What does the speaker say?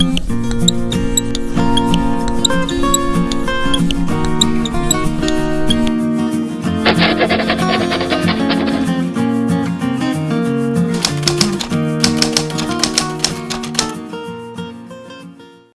Música